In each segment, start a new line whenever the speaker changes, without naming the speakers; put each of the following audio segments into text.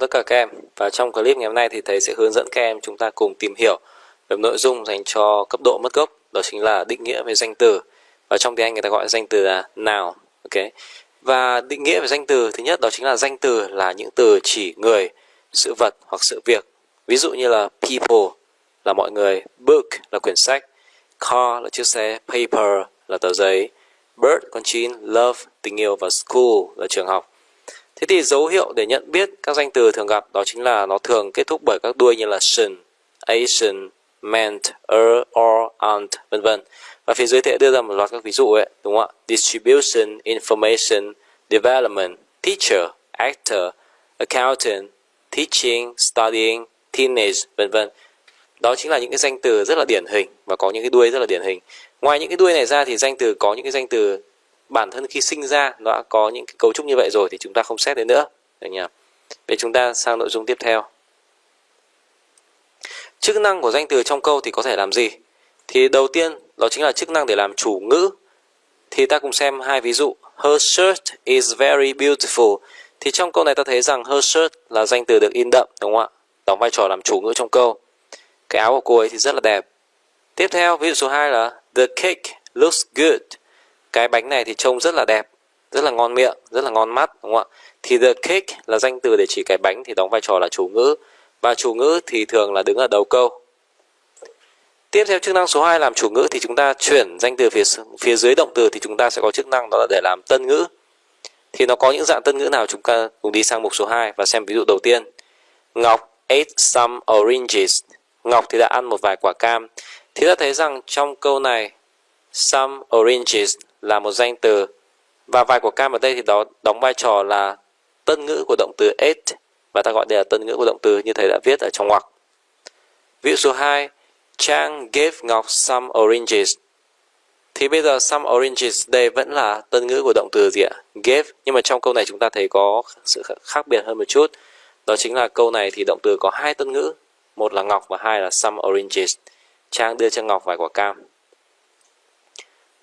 Tất cả các em. Và trong clip ngày hôm nay thì thầy sẽ hướng dẫn các em chúng ta cùng tìm hiểu về nội dung dành cho cấp độ mất gốc, đó chính là định nghĩa về danh từ. Và trong tiếng Anh người ta gọi danh từ là nào ok? Và định nghĩa về danh từ, thứ nhất đó chính là danh từ là những từ chỉ người, sự vật hoặc sự việc. Ví dụ như là people là mọi người, book là quyển sách, car là chiếc xe, paper là tờ giấy, bird con chim, love, tình yêu và school là trường học. Thế thì dấu hiệu để nhận biết các danh từ thường gặp đó chính là nó thường kết thúc bởi các đuôi như là tion, Asian, meant, er, or, aren't, vân vân. Và phía dưới thì đưa ra một loạt các ví dụ ấy, đúng không ạ? Distribution, information, development, teacher, actor, accountant, teaching, studying, teenage, vân vân. Đó chính là những cái danh từ rất là điển hình và có những cái đuôi rất là điển hình. Ngoài những cái đuôi này ra thì danh từ có những cái danh từ bản thân khi sinh ra nó đã có những cái cấu trúc như vậy rồi thì chúng ta không xét đến nữa. Được nhỉ? Vậy chúng ta sang nội dung tiếp theo. Chức năng của danh từ trong câu thì có thể làm gì? Thì đầu tiên, đó chính là chức năng để làm chủ ngữ. Thì ta cùng xem hai ví dụ. Her shirt is very beautiful. Thì trong câu này ta thấy rằng her shirt là danh từ được in đậm, đúng không ạ? Đóng vai trò làm chủ ngữ trong câu. Cái áo của cô ấy thì rất là đẹp. Tiếp theo, ví dụ số 2 là, the cake looks good cái bánh này thì trông rất là đẹp, rất là ngon miệng, rất là ngon mắt, đúng không ạ? Thì the cake là danh từ để chỉ cái bánh thì đóng vai trò là chủ ngữ. Và chủ ngữ thì thường là đứng ở đầu câu. Tiếp theo chức năng số 2 làm chủ ngữ thì chúng ta chuyển danh từ phía phía dưới động từ thì chúng ta sẽ có chức năng đó là để làm tân ngữ. Thì nó có những dạng tân ngữ nào chúng ta cùng đi sang mục số 2 và xem ví dụ đầu tiên. Ngọc ate some oranges. Ngọc thì đã ăn một vài quả cam. Thì ta thấy rằng trong câu này, some oranges là một danh từ và vài của cam ở đây thì đó đóng vai trò là tân ngữ của động từ ate và ta gọi đây là tân ngữ của động từ như thầy đã viết ở trong ngoặc. Ví dụ số 2, Trang gave Ngọc some oranges. Thì bây giờ some oranges đây vẫn là tân ngữ của động từ gì ạ? Gave. Nhưng mà trong câu này chúng ta thấy có sự khác biệt hơn một chút. Đó chính là câu này thì động từ có hai tân ngữ. Một là Ngọc và hai là some oranges. Trang đưa cho Ngọc vài quả cam.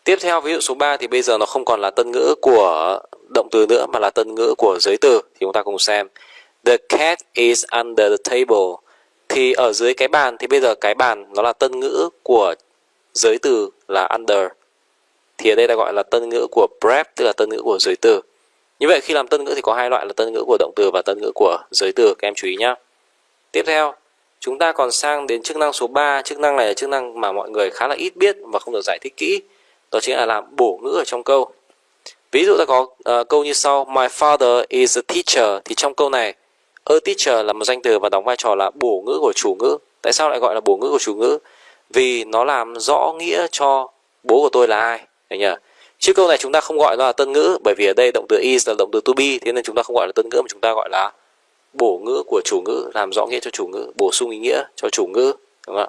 Tiếp theo ví dụ số 3 thì bây giờ nó không còn là tân ngữ của động từ nữa mà là tân ngữ của giới từ thì chúng ta cùng xem. The cat is under the table. Thì ở dưới cái bàn thì bây giờ cái bàn nó là tân ngữ của giới từ là under. Thì ở đây ta gọi là tân ngữ của prep tức là tân ngữ của giới từ. Như vậy khi làm tân ngữ thì có hai loại là tân ngữ của động từ và tân ngữ của giới từ các em chú ý nhá Tiếp theo, chúng ta còn sang đến chức năng số 3. Chức năng này là chức năng mà mọi người khá là ít biết và không được giải thích kỹ đó chính là làm bổ ngữ ở trong câu. Ví dụ ta có uh, câu như sau my father is a teacher. Thì trong câu này a teacher là một danh từ và đóng vai trò là bổ ngữ của chủ ngữ. Tại sao lại gọi là bổ ngữ của chủ ngữ? Vì nó làm rõ nghĩa cho bố của tôi là ai Đấy nhỉ? chứ câu này chúng ta không gọi nó là tân ngữ bởi vì ở đây động từ is là động từ to be thế nên chúng ta không gọi là tân ngữ mà chúng ta gọi là bổ ngữ của chủ ngữ làm rõ nghĩa cho chủ ngữ bổ sung ý nghĩa cho chủ ngữ đúng không ạ?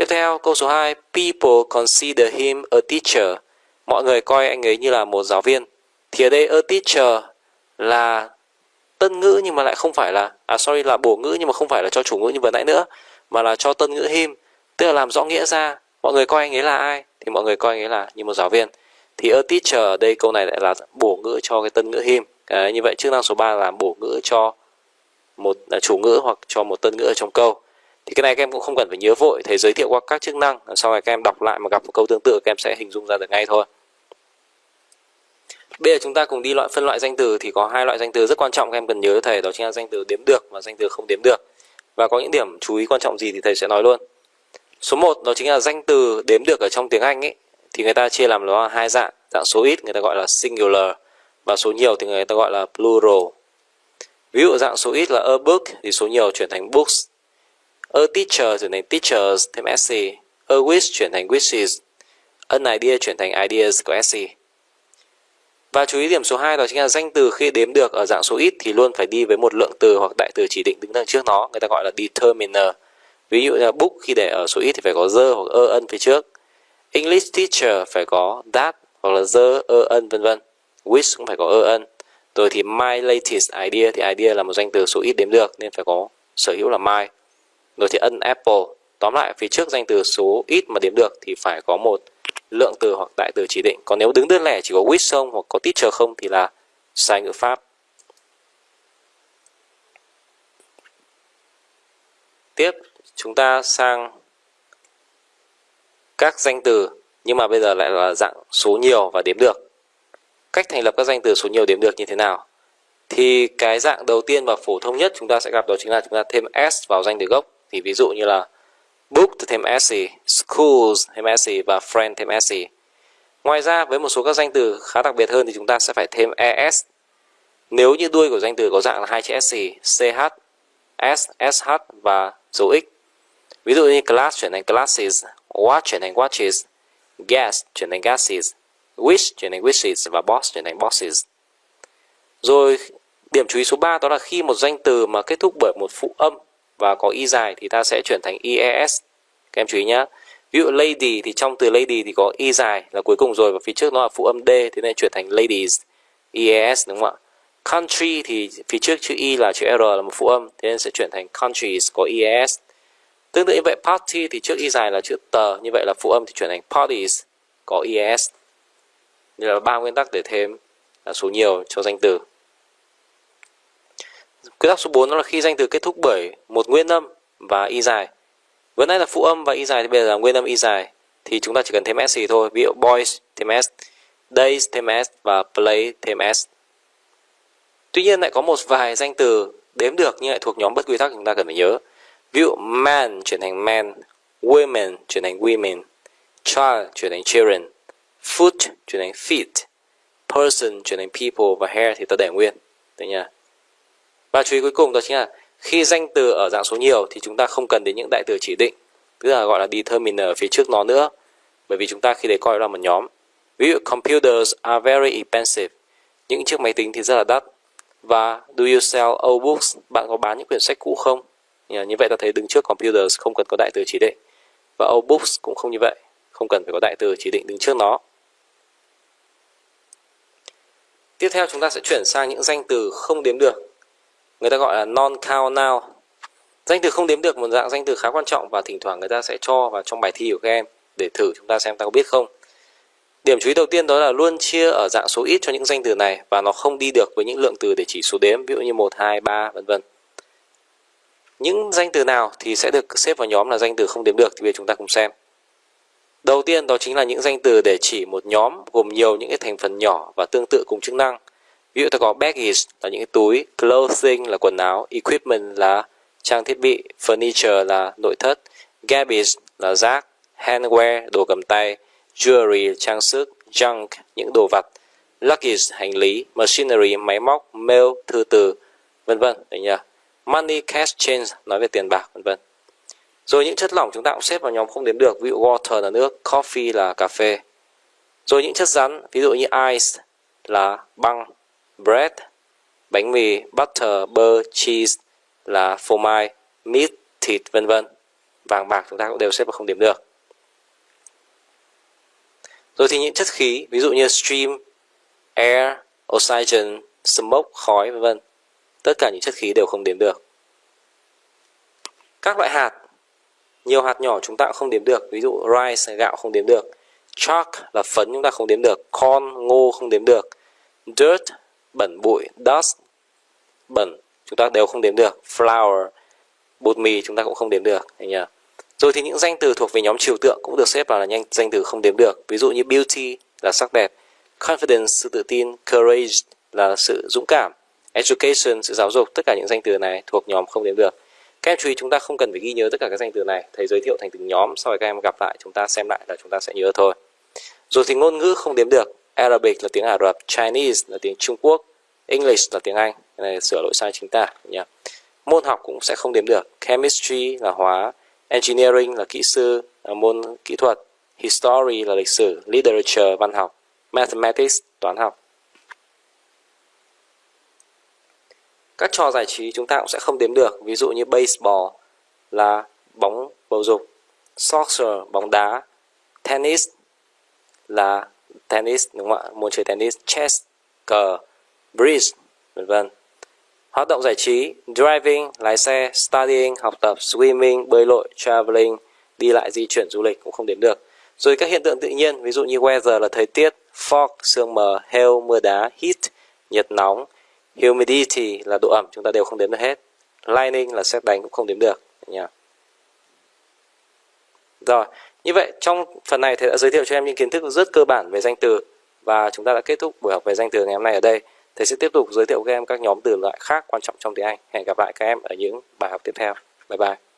Tiếp theo, câu số 2, people consider him a teacher. Mọi người coi anh ấy như là một giáo viên. Thì ở đây a teacher là tân ngữ nhưng mà lại không phải là à sorry là bổ ngữ nhưng mà không phải là cho chủ ngữ như vừa nãy nữa mà là cho tân ngữ him, tức là làm rõ nghĩa ra. Mọi người coi anh ấy là ai? Thì mọi người coi anh ấy là như một giáo viên. Thì a teacher ở đây câu này lại là bổ ngữ cho cái tân ngữ him. À, như vậy chức năng số 3 là bổ ngữ cho một à, chủ ngữ hoặc cho một tân ngữ ở trong câu thì cái này các em cũng không cần phải nhớ vội thầy giới thiệu qua các chức năng sau này các em đọc lại mà gặp một câu tương tự các em sẽ hình dung ra được ngay thôi Bây giờ chúng ta cùng đi loại phân loại danh từ thì có hai loại danh từ rất quan trọng các em cần nhớ thầy đó chính là danh từ đếm được và danh từ không đếm được. Và có những điểm chú ý quan trọng gì thì thầy sẽ nói luôn. Số 1 đó chính là danh từ đếm được ở trong tiếng Anh ấy thì người ta chia làm nó là hai dạng, dạng số ít người ta gọi là singular và số nhiều thì người ta gọi là plural. Ví dụ dạng số ít là a book thì số nhiều chuyển thành books A teacher chuyển thành teachers thêm SC. A wish chuyển thành wishes. An idea chuyển thành ideas có SC. Và chú ý điểm số 2 đó chính là danh từ khi đếm được ở dạng số ít thì luôn phải đi với một lượng từ hoặc đại từ chỉ định đứng đằng trước nó, người ta gọi là determiner. Ví dụ như là book khi để ở số ít thì phải có the hoặc ơ ân phía trước. English teacher phải có that hoặc là the ơ ân vân vân. Wish cũng phải có ơ ân. Rồi thì my latest idea thì idea là một danh từ số ít đếm được nên phải có sở hữu là my rồi thì ân apple tóm lại, phía trước danh từ số ít mà đếm được thì phải có một lượng từ hoặc đại từ chỉ định còn nếu đứng đơn lẻ chỉ có with không hoặc có teacher không thì là sai ngữ pháp tiếp, chúng ta sang các danh từ, nhưng mà bây giờ lại là dạng số nhiều và đếm được. Cách thành lập các danh từ số nhiều đếm được như thế nào? Thì cái dạng đầu tiên và phổ thông nhất chúng ta sẽ gặp đó chính là chúng ta thêm s vào danh từ gốc. Thì ví dụ như là book thêm s, schools thêm s và friend thêm s. Ngoài ra với một số các danh từ khá đặc biệt hơn thì chúng ta sẽ phải thêm es. Nếu như đuôi của danh từ có dạng là hai chữ s, ch, s, sh và dấu x. Ví dụ như class chuyển thành classes, watch chuyển thành watches, gas chuyển thành gases, wish chuyển thành wishes và boss chuyển thành bosses. Rồi điểm chú ý số 3 đó là khi một danh từ mà kết thúc bởi một phụ âm và có y dài thì ta sẽ chuyển thành es. Các em chú ý nhé. Ví dụ lady thì trong từ lady thì có y dài là cuối cùng rồi và phía trước nó là phụ âm d thì nên chuyển thành ladies. IES đúng không ạ? Country thì phía trước chữ y là chữ r là một phụ âm thế nên sẽ chuyển thành countries có IES Tương tự như vậy party thì trước y dài là chữ tờ, như vậy là phụ âm thì chuyển thành parties có es. như là ba nguyên tắc để thêm số nhiều cho danh từ. Quy tắc số 4 đó là khi danh từ kết thúc bởi một nguyên âm và y dài. Vừa nãy là phụ âm và y dài thì bây giờ là nguyên âm y dài thì chúng ta chỉ cần thêm s thôi. Ví dụ boys thêm s, days thêm s và play thêm s. Tuy nhiên lại có một vài danh từ đếm được nhưng lại thuộc nhóm bất quy tắc chúng ta cần phải nhớ. Ví dụ man chuyển thành men, women chuyển thành women, child chuyển thành children, foot chuyển thành feet, person chuyển thành people và hair thì ta để nguyên. Được nha. Và chú ý cuối cùng đó chính là khi danh từ ở dạng số nhiều thì chúng ta không cần đến những đại từ chỉ định, tức là gọi là determiner ở phía trước nó nữa. Bởi vì chúng ta khi đấy coi là một nhóm. Ví dụ computers are very expensive. Những chiếc máy tính thì rất là đắt. Và do you sell old books? Bạn có bán những quyển sách cũ không? Như vậy ta thấy đứng trước computers không cần có đại từ chỉ định. Và old books cũng không như vậy, không cần phải có đại từ chỉ định đứng trước nó. Tiếp theo chúng ta sẽ chuyển sang những danh từ không đếm được. Người ta gọi là non-count now Danh từ không đếm được một dạng danh từ khá quan trọng và thỉnh thoảng người ta sẽ cho vào trong bài thi của các em để thử chúng ta xem ta có biết không. Điểm chú ý đầu tiên đó là luôn chia ở dạng số ít cho những danh từ này và nó không đi được với những lượng từ để chỉ số đếm, ví dụ như 1, 2, 3, vân vân. Những danh từ nào thì sẽ được xếp vào nhóm là danh từ không đếm được thì bây giờ chúng ta cùng xem. Đầu tiên đó chính là những danh từ để chỉ một nhóm gồm nhiều những cái thành phần nhỏ và tương tự cùng chức năng. Ví dụ ta có baggage là những cái túi, clothing là quần áo, equipment là trang thiết bị, furniture là nội thất, garbage là rác, handwear đồ cầm tay, jewelry trang sức, junk những đồ vật, luggage hành lý, machinery máy móc, mail thư từ, vân vân. Đấy nhỉ? money cash change nói về tiền bạc vân vân rồi những chất lỏng chúng ta cũng xếp vào nhóm không đếm được ví dụ water là nước coffee là cà phê rồi những chất rắn ví dụ như ice là băng bread bánh mì butter bơ cheese là phô mai meat thịt vân vân vàng bạc chúng ta cũng đều xếp vào không điểm được rồi thì những chất khí ví dụ như stream air oxygen smoke khói vân vân Tất cả những chất khí đều không đếm được. Các loại hạt, nhiều hạt nhỏ chúng ta cũng không đếm được. Ví dụ rice, gạo không đếm được. Chalk là phấn chúng ta không đếm được. Corn, ngô không đếm được. Dirt, bẩn bụi. Dust, bẩn, chúng ta đều không đếm được. Flour, bột mì chúng ta cũng không đếm được. Nhỉ? Rồi thì những danh từ thuộc về nhóm trừu tượng cũng được xếp vào là nhanh danh từ không đếm được. Ví dụ như beauty là sắc đẹp, confidence sự tự tin, courage là sự dũng cảm, education sự giáo dục tất cả những danh từ này thuộc nhóm không đếm được các em chú ý chúng ta không cần phải ghi nhớ tất cả các danh từ này thầy giới thiệu thành từng nhóm sau đó các em gặp lại chúng ta xem lại là chúng ta sẽ nhớ thôi rồi thì ngôn ngữ không đếm được Arabic là tiếng Ả Rập Chinese là tiếng Trung Quốc English là tiếng Anh. Cái này sửa lỗi sai chính tả nhé môn học cũng sẽ không đếm được. Chemistry là hóa engineering là kỹ sư là môn kỹ thuật history là lịch sử literature văn học mathematics toán học. Các trò giải trí chúng ta cũng sẽ không đếm được, ví dụ như baseball là bóng bầu dục, soccer bóng đá, tennis là tennis đúng không ạ? Môn chơi tennis, chess, cờ, bridge, vân vân. Hoạt động giải trí, driving, lái xe, studying, học tập, swimming, bơi lội, traveling, đi lại di chuyển du lịch cũng không đến được. Rồi các hiện tượng tự nhiên, ví dụ như weather là thời tiết, fog, sương mờ, hail, mưa đá, heat, nhiệt nóng, Humidity là độ ẩm chúng ta đều không đếm được hết. Lightning là xét đánh cũng không đếm được. nhỉ Rồi, như vậy, trong phần này thầy đã giới thiệu cho em những kiến thức rất cơ bản về danh từ và chúng ta đã kết thúc buổi học về danh từ ngày hôm nay ở đây. Thầy sẽ tiếp tục giới thiệu các em các nhóm từ loại khác quan trọng trong tiếng Anh. Hẹn gặp lại các em ở những bài học tiếp theo. Bye bye.